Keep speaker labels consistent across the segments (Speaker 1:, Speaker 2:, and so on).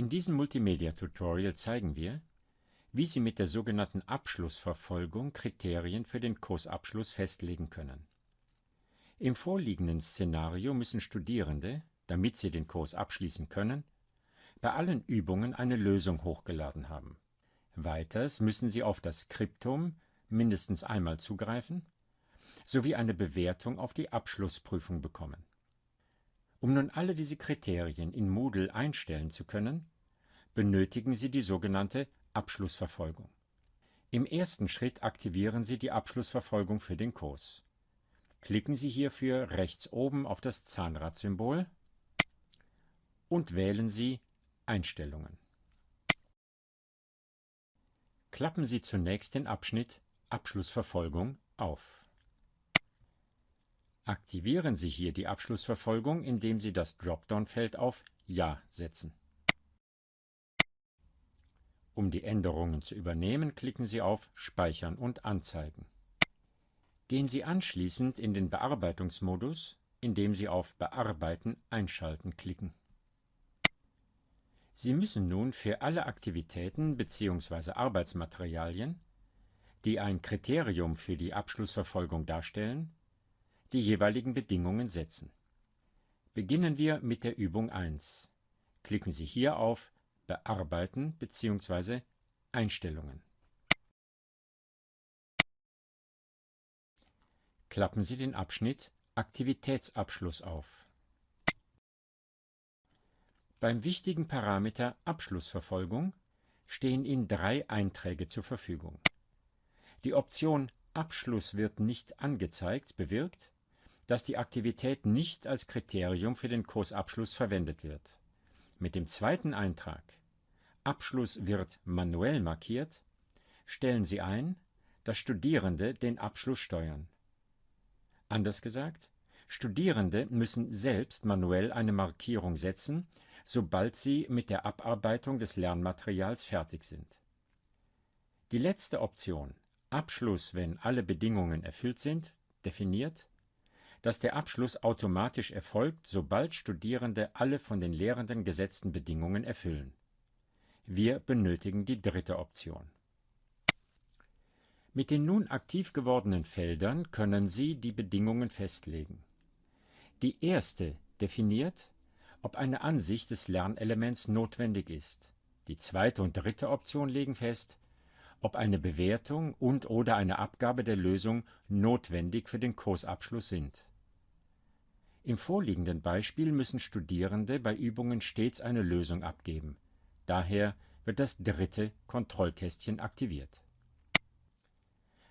Speaker 1: In diesem Multimedia-Tutorial zeigen wir, wie Sie mit der sogenannten Abschlussverfolgung Kriterien für den Kursabschluss festlegen können. Im vorliegenden Szenario müssen Studierende, damit sie den Kurs abschließen können, bei allen Übungen eine Lösung hochgeladen haben. Weiters müssen sie auf das Skriptum mindestens einmal zugreifen sowie eine Bewertung auf die Abschlussprüfung bekommen. Um nun alle diese Kriterien in Moodle einstellen zu können, benötigen Sie die sogenannte Abschlussverfolgung. Im ersten Schritt aktivieren Sie die Abschlussverfolgung für den Kurs. Klicken Sie hierfür rechts oben auf das Zahnradsymbol und wählen Sie Einstellungen. Klappen Sie zunächst den Abschnitt Abschlussverfolgung auf. Aktivieren Sie hier die Abschlussverfolgung, indem Sie das Dropdown-Feld auf Ja setzen. Um die Änderungen zu übernehmen, klicken Sie auf Speichern und Anzeigen. Gehen Sie anschließend in den Bearbeitungsmodus, indem Sie auf Bearbeiten einschalten klicken. Sie müssen nun für alle Aktivitäten bzw. Arbeitsmaterialien, die ein Kriterium für die Abschlussverfolgung darstellen, die jeweiligen Bedingungen setzen. Beginnen wir mit der Übung 1. Klicken Sie hier auf Bearbeiten bzw. Einstellungen. Klappen Sie den Abschnitt Aktivitätsabschluss auf. Beim wichtigen Parameter Abschlussverfolgung stehen Ihnen drei Einträge zur Verfügung. Die Option Abschluss wird nicht angezeigt bewirkt, dass die Aktivität nicht als Kriterium für den Kursabschluss verwendet wird. Mit dem zweiten Eintrag Abschluss wird manuell markiert stellen Sie ein, dass Studierende den Abschluss steuern. Anders gesagt, Studierende müssen selbst manuell eine Markierung setzen, sobald sie mit der Abarbeitung des Lernmaterials fertig sind. Die letzte Option Abschluss, wenn alle Bedingungen erfüllt sind, definiert, dass der Abschluss automatisch erfolgt, sobald Studierende alle von den Lehrenden gesetzten Bedingungen erfüllen. Wir benötigen die dritte Option. Mit den nun aktiv gewordenen Feldern können Sie die Bedingungen festlegen. Die erste definiert, ob eine Ansicht des Lernelements notwendig ist. Die zweite und dritte Option legen fest, ob eine Bewertung und/oder eine Abgabe der Lösung notwendig für den Kursabschluss sind im vorliegenden Beispiel müssen Studierende bei Übungen stets eine Lösung abgeben, daher wird das dritte Kontrollkästchen aktiviert.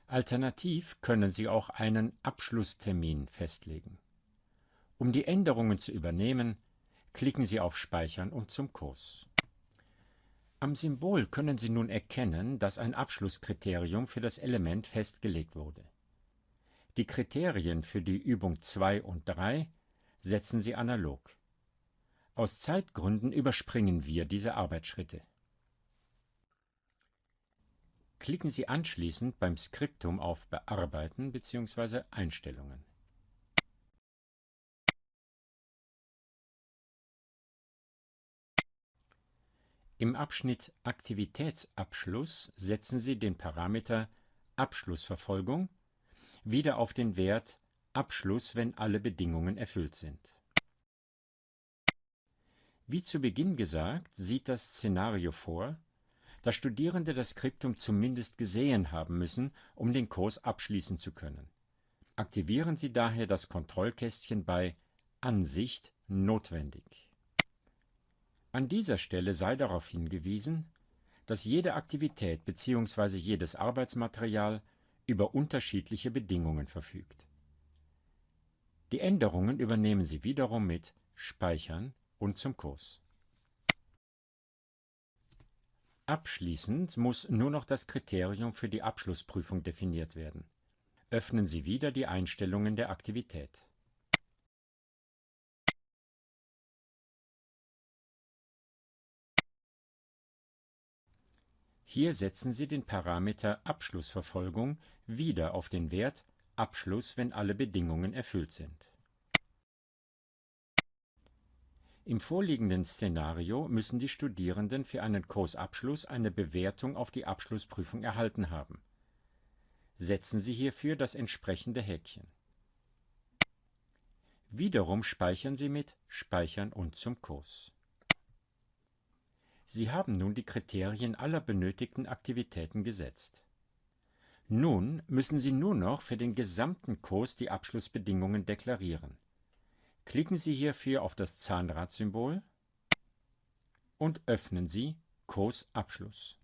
Speaker 1: Alternativ können Sie auch einen Abschlusstermin festlegen. Um die Änderungen zu übernehmen, klicken Sie auf Speichern und zum Kurs. Am Symbol können Sie nun erkennen, dass ein Abschlusskriterium für das Element festgelegt wurde. Die Kriterien für die Übung 2 und 3 setzen Sie analog. Aus Zeitgründen überspringen wir diese Arbeitsschritte. Klicken Sie anschließend beim Skriptum auf Bearbeiten bzw. Einstellungen. Im Abschnitt Aktivitätsabschluss setzen Sie den Parameter Abschlussverfolgung wieder auf den Wert Abschluss, wenn alle Bedingungen erfüllt sind. Wie zu Beginn gesagt, sieht das Szenario vor, dass Studierende das Skriptum zumindest gesehen haben müssen, um den Kurs abschließen zu können. Aktivieren Sie daher das Kontrollkästchen bei Ansicht notwendig. An dieser Stelle sei darauf hingewiesen, dass jede Aktivität bzw. jedes Arbeitsmaterial über unterschiedliche Bedingungen verfügt. Die Änderungen übernehmen Sie wiederum mit Speichern und zum Kurs. Abschließend muss nur noch das Kriterium für die Abschlussprüfung definiert werden. Öffnen Sie wieder die Einstellungen der Aktivität. Hier setzen Sie den Parameter Abschlussverfolgung wieder auf den Wert Abschluss, wenn alle Bedingungen erfüllt sind. Im vorliegenden Szenario müssen die Studierenden für einen Kursabschluss eine Bewertung auf die Abschlussprüfung erhalten haben. Setzen Sie hierfür das entsprechende Häkchen. Wiederum speichern Sie mit Speichern und zum Kurs. Sie haben nun die Kriterien aller benötigten Aktivitäten gesetzt. Nun müssen Sie nur noch für den gesamten Kurs die Abschlussbedingungen deklarieren. Klicken Sie hierfür auf das Zahnradsymbol und öffnen Sie Kursabschluss.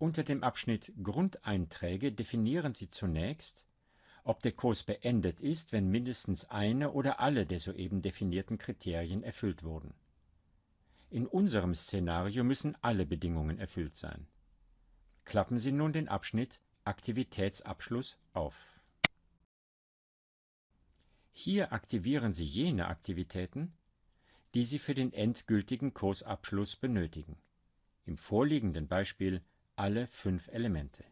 Speaker 1: Unter dem Abschnitt Grundeinträge definieren Sie zunächst, ob der Kurs beendet ist, wenn mindestens eine oder alle der soeben definierten Kriterien erfüllt wurden. In unserem Szenario müssen alle Bedingungen erfüllt sein. Klappen Sie nun den Abschnitt Aktivitätsabschluss auf. Hier aktivieren Sie jene Aktivitäten, die Sie für den endgültigen Kursabschluss benötigen. Im vorliegenden Beispiel alle fünf Elemente.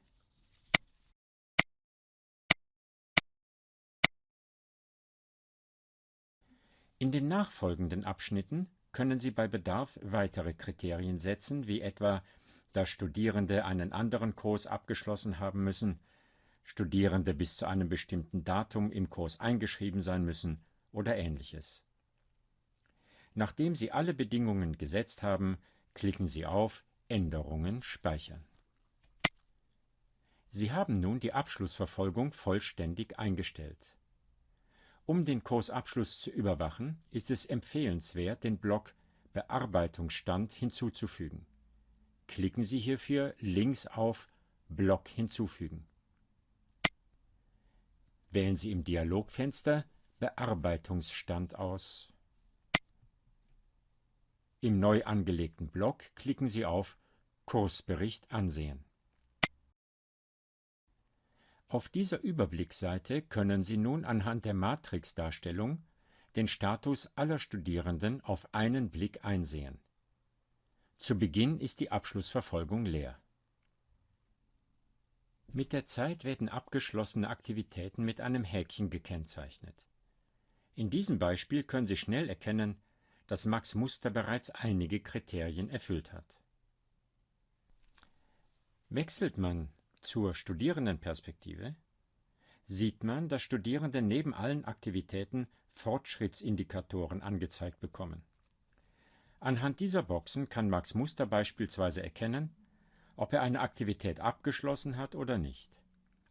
Speaker 1: In den nachfolgenden Abschnitten können Sie bei Bedarf weitere Kriterien setzen, wie etwa, dass Studierende einen anderen Kurs abgeschlossen haben müssen, Studierende bis zu einem bestimmten Datum im Kurs eingeschrieben sein müssen oder ähnliches. Nachdem Sie alle Bedingungen gesetzt haben, klicken Sie auf Änderungen speichern. Sie haben nun die Abschlussverfolgung vollständig eingestellt. Um den Kursabschluss zu überwachen, ist es empfehlenswert, den Block Bearbeitungsstand hinzuzufügen. Klicken Sie hierfür links auf Block hinzufügen wählen Sie im Dialogfenster Bearbeitungsstand aus. Im neu angelegten Block klicken Sie auf Kursbericht ansehen. Auf dieser Überblicksseite können Sie nun anhand der Matrixdarstellung den Status aller Studierenden auf einen Blick einsehen. Zu Beginn ist die Abschlussverfolgung leer mit der Zeit werden abgeschlossene Aktivitäten mit einem Häkchen gekennzeichnet. In diesem Beispiel können Sie schnell erkennen, dass Max Muster bereits einige Kriterien erfüllt hat. Wechselt man zur Studierendenperspektive, sieht man, dass Studierende neben allen Aktivitäten Fortschrittsindikatoren angezeigt bekommen. Anhand dieser Boxen kann Max Muster beispielsweise erkennen, ob er eine Aktivität abgeschlossen hat oder nicht.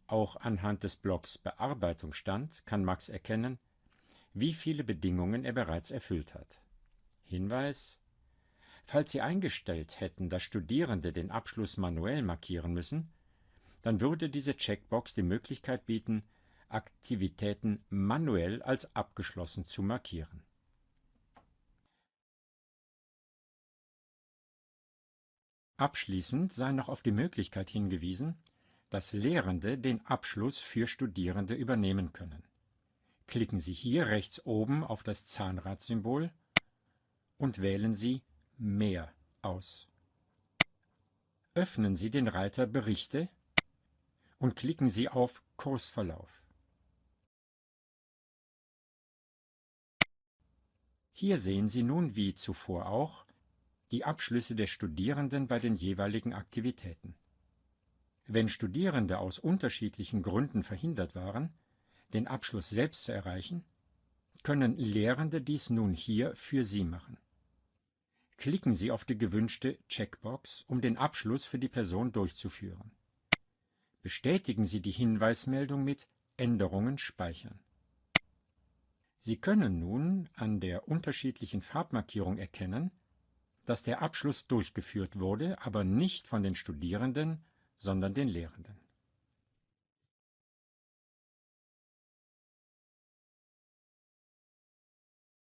Speaker 1: Auch anhand des Blocks Bearbeitungsstand kann Max erkennen, wie viele Bedingungen er bereits erfüllt hat. Hinweis Falls Sie eingestellt hätten, dass Studierende den Abschluss manuell markieren müssen, dann würde diese Checkbox die Möglichkeit bieten, Aktivitäten manuell als abgeschlossen zu markieren Abschließend sei noch auf die Möglichkeit hingewiesen, dass Lehrende den Abschluss für Studierende übernehmen können. Klicken Sie hier rechts oben auf das Zahnradsymbol und wählen Sie Mehr aus. Öffnen Sie den Reiter Berichte und klicken Sie auf Kursverlauf. Hier sehen Sie nun wie zuvor auch die Abschlüsse der Studierenden bei den jeweiligen Aktivitäten. Wenn Studierende aus unterschiedlichen Gründen verhindert waren, den Abschluss selbst zu erreichen, können Lehrende dies nun hier für Sie machen. Klicken Sie auf die gewünschte Checkbox, um den Abschluss für die Person durchzuführen. Bestätigen Sie die Hinweismeldung mit Änderungen speichern. Sie können nun an der unterschiedlichen Farbmarkierung erkennen, dass der Abschluss durchgeführt wurde, aber nicht von den Studierenden, sondern den Lehrenden.